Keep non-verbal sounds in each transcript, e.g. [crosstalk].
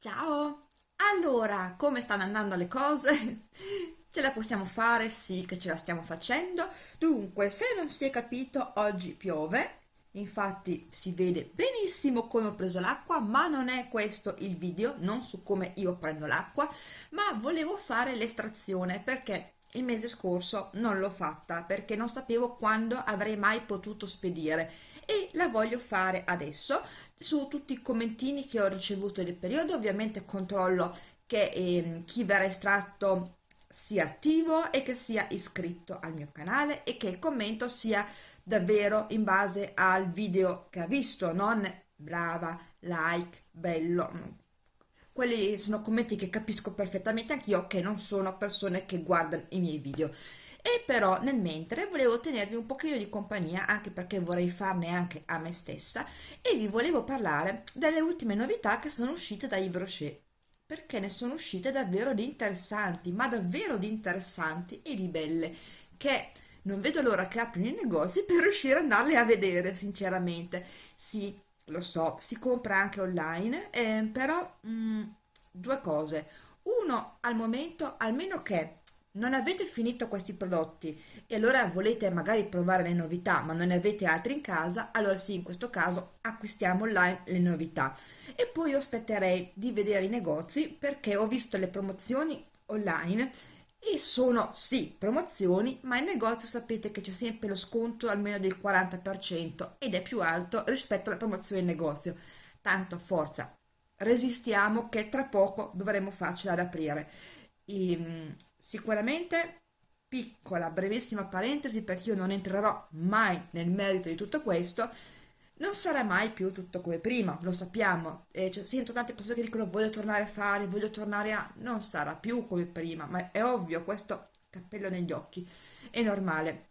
Ciao! Allora, come stanno andando le cose? [laughs] Ce la possiamo fare? Sì che ce la stiamo facendo. Dunque, se non si è capito, oggi piove. Infatti si vede benissimo come ho preso l'acqua, ma non è questo il video, non su come io prendo l'acqua, ma volevo fare l'estrazione perché il mese scorso non l'ho fatta perché non sapevo quando avrei mai potuto spedire e la voglio fare adesso. Su tutti i commentini che ho ricevuto nel periodo ovviamente controllo che eh, chi verrà estratto sia attivo e che sia iscritto al mio canale e che il commento sia davvero in base al video che ha visto non brava like bello. Quelli sono commenti che capisco perfettamente anch'io che non sono persone che guardano i miei video e però nel mentre volevo tenervi un pochino di compagnia anche perché vorrei farne anche a me stessa e vi volevo parlare delle ultime novità che sono uscite da Yves Rocher perché ne sono uscite davvero di interessanti ma davvero di interessanti e di belle che non vedo l'ora che aprino i negozi [laughs] per riuscire ad andarle a vedere sinceramente. Sì lo so si compra anche online eh, però mh, mm, due cose. Uno al momento almeno che non avete finito questi prodotti e allora volete magari provare le novità ma non ne avete altri in casa, allora sì, in questo caso acquistiamo online le novità. E poi io aspetterei di vedere i negozi perché ho visto le promozioni online e sono sì promozioni ma in negozio sapete che c'è sempre lo sconto almeno del 40% ed è più alto rispetto alla promozione in negozio. Tanto forza, resistiamo che tra poco dovremo farcela ad aprire. Ehm, sicuramente piccola, brevissima parentesi perché io non entrerò mai nel merito di tutto questo, non sarà mai più tutto come prima, lo sappiamo, e cioè, sento tante persone che dicono voglio tornare a fare, voglio tornare a... non sarà più come prima, ma è ovvio, questo cappello negli occhi, è normale.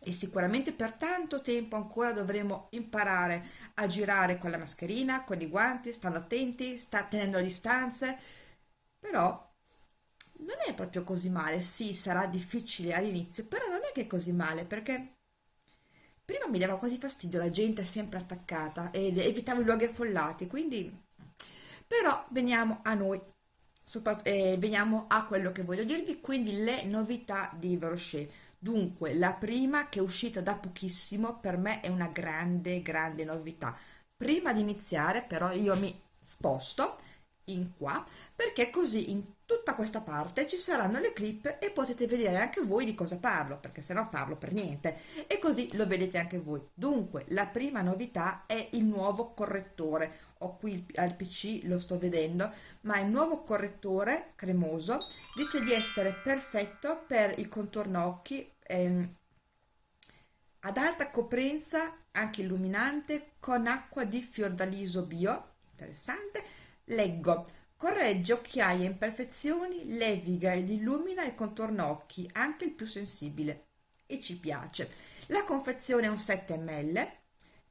E sicuramente per tanto tempo ancora dovremo imparare a girare con la mascherina, con i guanti, stando attenti, sta tenendo le distanze, però non è proprio così male, sì, sarà difficile all'inizio, però non è che è così male, perché prima mi dava quasi fastidio la gente sempre attaccata ed evitavo i luoghi affollati, quindi... Però veniamo a noi, eh, veniamo a quello che voglio dirvi, quindi le novità di Verochet. Dunque, la prima che è uscita da pochissimo, per me è una grande, grande novità. Prima di iniziare, però, io mi sposto in qua perché così in tutta questa parte ci saranno le clip e potete vedere anche voi di cosa parlo perché se no parlo per niente. E così lo vedete anche voi. Dunque la prima novità è il nuovo correttore. Ho qui al pc lo sto vedendo ma il nuovo correttore cremoso dice di essere perfetto per il contorno occhi ehm, ad alta coprenza anche illuminante con acqua di fiordaliso bio. Interessante. Leggo Corregge occhiaie e imperfezioni, leviga ed illumina il contorno occhi, anche il più sensibile. E ci piace. La confezione è un 7 ml,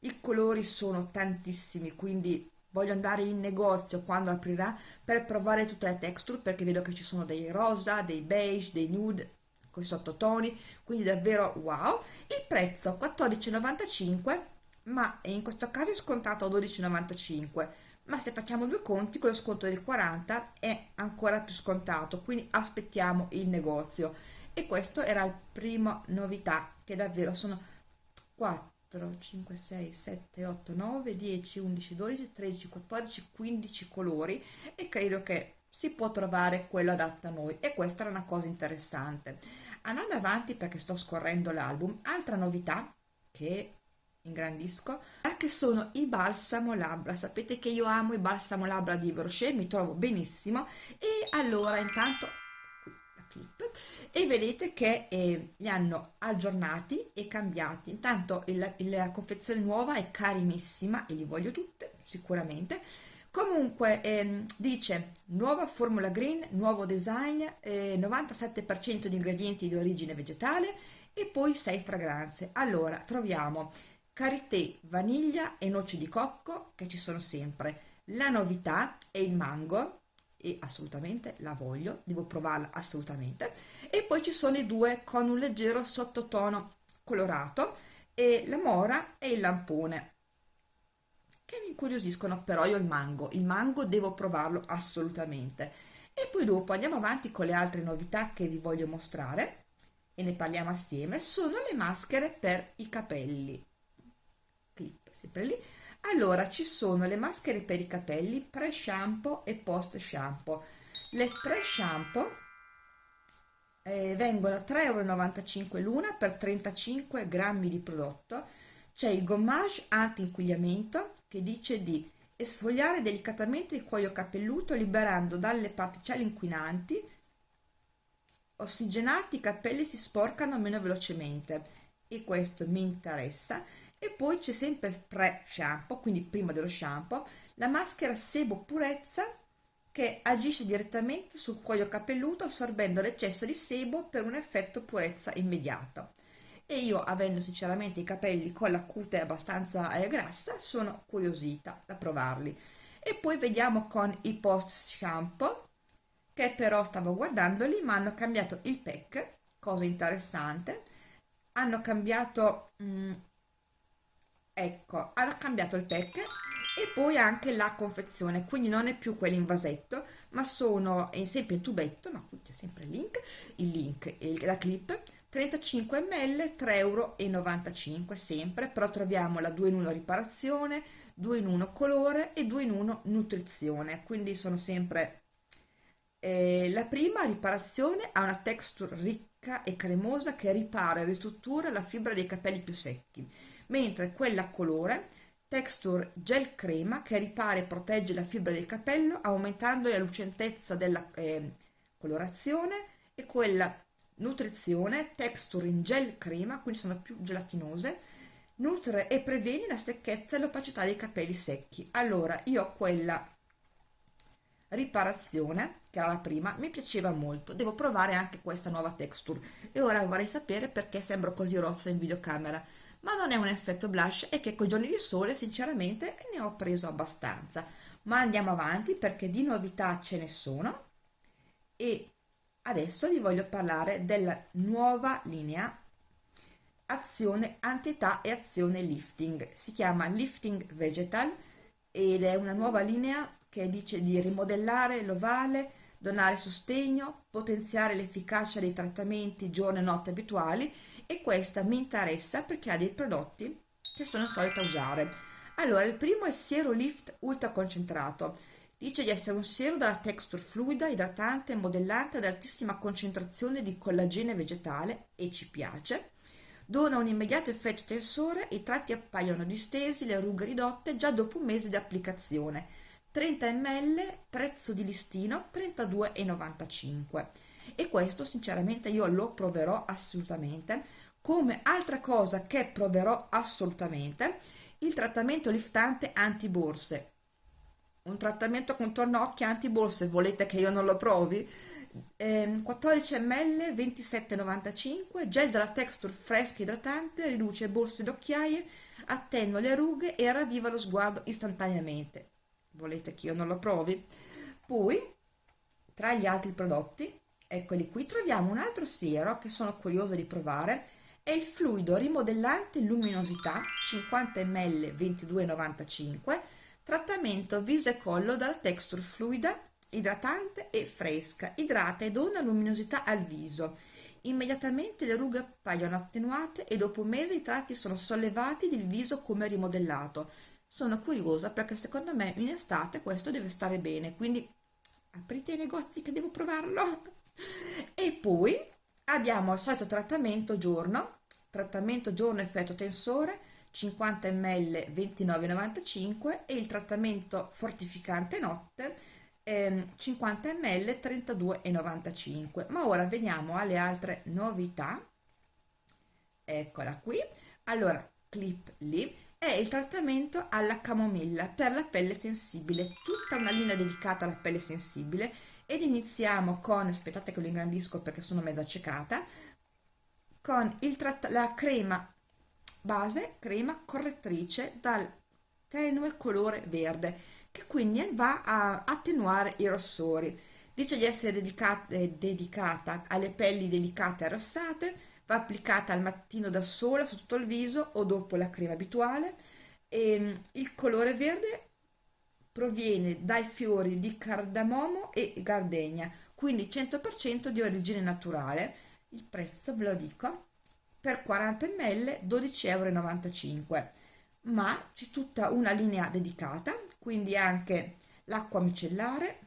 i colori sono tantissimi, quindi voglio andare in negozio quando aprirà per provare tutte le texture perché vedo che ci sono dei rosa, dei beige, dei nude con i sottotoni, quindi davvero wow. Il prezzo 14,95 ma in questo caso è scontato a 12,95 ma se facciamo due conti con lo sconto del 40 è ancora più scontato quindi aspettiamo il negozio. E questo era la prima novità che davvero sono 4 5 6 7 8 9 10 11 12 13 14 15 colori e credo che si può trovare quello adatto a noi. E questa era una cosa interessante. Andando avanti perché sto scorrendo l'album altra novità che ingrandisco che sono i balsamo labbra. Sapete che io amo i balsamo labbra di Rocher mi trovo benissimo. E allora intanto la clip. E vedete che eh, li hanno aggiornati e cambiati. Intanto il, la confezione nuova è carinissima e li voglio tutte sicuramente. Comunque ehm, dice nuova formula green nuovo design eh, 97% di ingredienti di origine vegetale e poi 6 fragranze. Allora troviamo karité, vaniglia e noci di cocco che ci sono sempre. La novità è il mango e assolutamente la voglio, devo provarla assolutamente. E poi ci sono i due con un leggero sottotono colorato e la mora e il lampone che mi incuriosiscono, però io il mango, il mango devo provarlo assolutamente. E poi dopo andiamo avanti con le altre novità che vi voglio mostrare e ne parliamo assieme, sono le maschere per i capelli. Lì. Allora, ci sono le maschere per i capelli pre-shampoo e post-shampoo. Le pre-shampoo eh, vengono 3,95 euro l'una per 35 grammi di prodotto. C'è il gommage anti-inquinamento che dice di esfoliare delicatamente il cuoio capelluto liberando dalle particelle inquinanti ossigenati i capelli si sporcano meno velocemente e questo mi interessa e poi c'è sempre pre shampoo quindi prima dello shampoo la maschera sebo purezza che agisce direttamente sul cuoio capelluto assorbendo l'eccesso di sebo per un effetto purezza immediato. E io avendo sinceramente i capelli con la cute abbastanza eh, grassa sono curiosita da provarli. E poi vediamo con i post shampoo che però stavo guardandoli ma hanno cambiato il pack cosa interessante. Hanno cambiato mm, ecco hanno cambiato il pack e poi anche la confezione quindi non è più quello in vasetto ma sono è sempre in tubetto ma qui c'è sempre il link il link e la clip 35 ml 3,95 euro sempre però troviamo la 2 in 1 riparazione 2 in 1 colore e 2 in 1 nutrizione quindi sono sempre eh, la prima riparazione ha una texture ricca e cremosa che ripara e ristruttura la fibra dei capelli più secchi, mentre quella a colore texture gel crema che ripara e protegge la fibra del capello aumentando la lucentezza della eh, colorazione e quella nutrizione texture in gel crema quindi sono più gelatinose nutre e previene la secchezza e l'opacità dei capelli secchi. Allora io ho quella riparazione che era la prima mi piaceva molto. Devo provare anche questa nuova texture. E ora vorrei sapere perché sembro così rossa in videocamera ma non è un effetto blush e che con i giorni di sole sinceramente ne ho preso abbastanza. Ma andiamo avanti perché di novità ce ne sono. E adesso vi voglio parlare della nuova linea azione antietà e azione lifting. Si chiama lifting vegetal ed è una nuova linea che dice di rimodellare l'ovale, donare sostegno, potenziare l'efficacia dei trattamenti giorno e notte abituali e questa mi interessa perché ha dei prodotti che sono solita usare. Allora, il primo è il Siero Lift Ultra Concentrato. Dice di essere un siero dalla texture fluida, idratante modellante ad altissima concentrazione di collagene vegetale e ci piace. Dona un immediato effetto tensore, i tratti appaiono distesi, le rughe ridotte già dopo un mese di applicazione 30 ml prezzo di listino 32,95 e questo sinceramente io lo proverò assolutamente. Come altra cosa che proverò assolutamente il trattamento liftante anti borse un trattamento contorno occhi anti borse volete che io non lo provi? Eh, 14 ml 27,95 gel della texture fresca idratante riduce borse d'occhiaie attenua le rughe e ravviva lo sguardo istantaneamente. Volete che io non lo provi? Poi tra gli altri prodotti eccoli qui troviamo un altro siero che sono curiosa di provare. È il fluido rimodellante luminosità 50 ml 22,95 trattamento viso e collo dalla texture fluida idratante e fresca idrata e dona luminosità al viso. Immediatamente le rughe appaiono attenuate e dopo un mese i tratti sono sollevati ed il viso come rimodellato. Sono curiosa perché secondo me in estate questo deve stare bene quindi aprite i negozi che devo provarlo [laughs] [laughs] e poi abbiamo il solito trattamento giorno. Trattamento giorno effetto tensore 50 ml 29,95 e il trattamento fortificante notte ehm, 50 ml 32,95 ma ora veniamo alle altre novità. Eccola qui. Allora clip lì. È il trattamento alla camomilla per la pelle sensibile, tutta una linea dedicata alla pelle sensibile ed iniziamo con, aspettate che lo ingrandisco perché sono mezza accecata, con il la crema base, crema correttrice dal tenue colore verde che quindi va a attenuare i rossori. Dice di essere dedicata, eh, dedicata alle pelli delicate e arrossate, va applicata al mattino da sola su tutto il viso o dopo la crema abituale e ehm, il colore verde proviene dai fiori di cardamomo e gardenia quindi 100% di origine naturale. Il prezzo ve lo dico per 40 ml 12,95 euro ma c'è tutta una linea dedicata quindi anche l'acqua micellare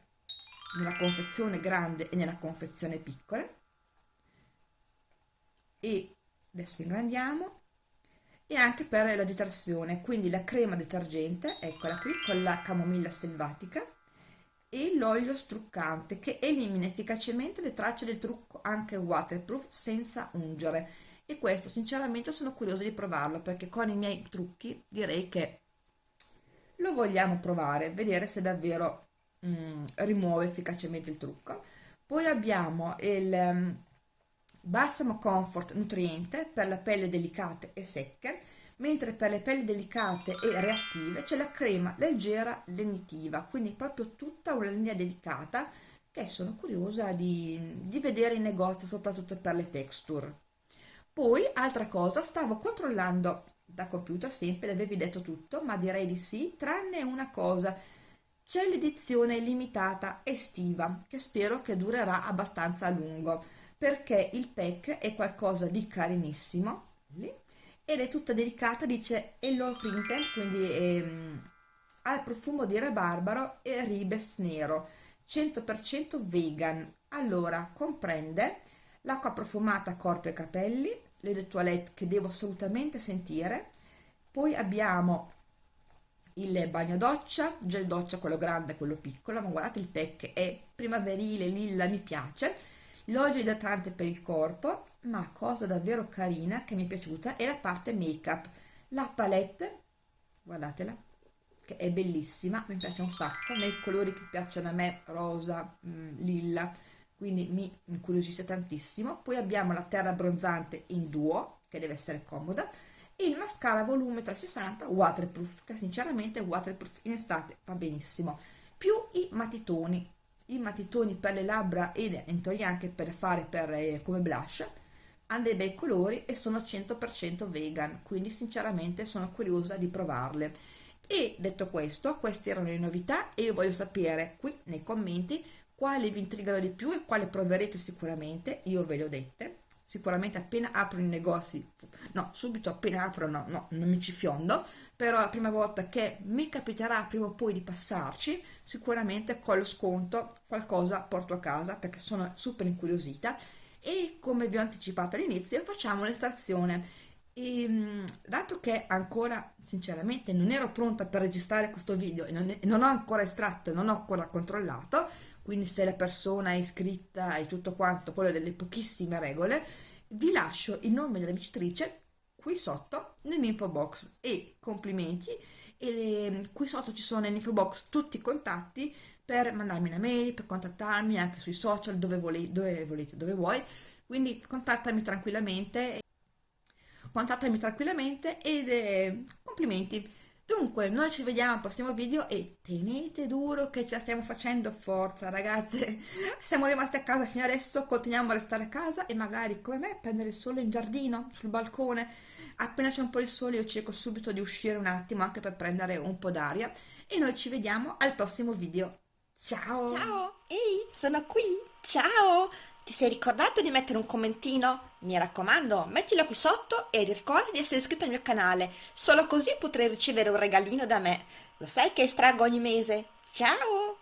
nella confezione grande e nella confezione piccola. E adesso ingrandiamo e anche per la detersione quindi la crema detergente eccola qui con la camomilla selvatica e l'olio struccante che elimina efficacemente le tracce del trucco anche waterproof senza ungere. E questo sinceramente sono curiosa di provarlo perché con i miei trucchi direi che lo vogliamo provare vedere se davvero mm, rimuove efficacemente il trucco. Poi abbiamo il um, Balsamo Comfort nutriente per la pelle delicate e secche mentre per le pelli delicate e reattive c'è la crema leggera lenitiva quindi proprio tutta una linea delicata che sono curiosa di, di vedere in negozio soprattutto per le texture. Poi altra cosa stavo controllando da computer sempre avevi detto tutto ma direi di sì tranne una cosa c'è l'edizione limitata estiva che spero che durerà abbastanza a lungo perché il pack è qualcosa di carinissimo ed è tutta delicata dice Hello Printed quindi ehm, ha il profumo di rabarbaro e ribes nero 100% vegan. Allora comprende l'acqua profumata corpo e capelli le toilette che devo assolutamente sentire poi abbiamo il bagno doccia, gel doccia quello grande e quello piccolo, ma guardate il pack è primaverile, lilla, mi piace, l'olio idratante per il corpo, ma cosa davvero carina che mi è piaciuta è la parte make up, la palette, guardatela, che è bellissima, mi piace un sacco, nei colori che piacciono a me, rosa, mh, mm, lilla, quindi mi incuriosisce tantissimo. Poi abbiamo la terra abbronzante in duo, che deve essere comoda, il mascara volume 360 waterproof che sinceramente waterproof in estate va benissimo più i matitoni i matitoni per le labbra ed entoli anche per fare per, eh, come blush hanno dei bei colori e sono 100% vegan quindi sinceramente sono curiosa di provarle. E detto questo queste erano le novità e io voglio sapere qui nei commenti quali vi intrigano di più e quale proverete sicuramente io ve le ho dette sicuramente appena aprono i negozi no subito appena aprono no non mi ci fiondo però la prima volta che mi capiterà prima o poi di passarci sicuramente con lo sconto qualcosa porto a casa perché sono super incuriosita. E come vi ho anticipato all'inizio facciamo l'estrazione. E ehm, dato che ancora sinceramente non ero pronta per registrare questo video e non, non ho ancora estratto non ho ancora controllato quindi se la persona è iscritta e tutto quanto, quello delle pochissime regole, vi lascio il nome della vincitrice qui sotto nell'info box. E complimenti. E qui sotto ci sono nell'info box tutti i contatti per mandarmi una mail, per contattarmi anche sui social dove volete, dove, volete, dove vuoi, quindi contattami tranquillamente, contattami tranquillamente ed eh, complimenti Dunque, noi ci vediamo al prossimo video e tenete duro che ce la stiamo facendo, forza ragazze! [laughs] Siamo rimasti a casa fino adesso, continuiamo a restare a casa e magari come me prendere il sole in giardino, sul balcone. Appena c'è un po' di sole io cerco subito di uscire un attimo anche per prendere un po' d'aria e noi ci vediamo al prossimo video. Ciao! Ciao! Ehi, sono qui! Ciao! Ti sei ricordato di mettere un commentino? Mi raccomando, mettilo qui sotto e ricorda di essere iscritto al mio canale, solo così potrai ricevere un regalino da me. Lo sai che estraggo ogni mese? Ciao!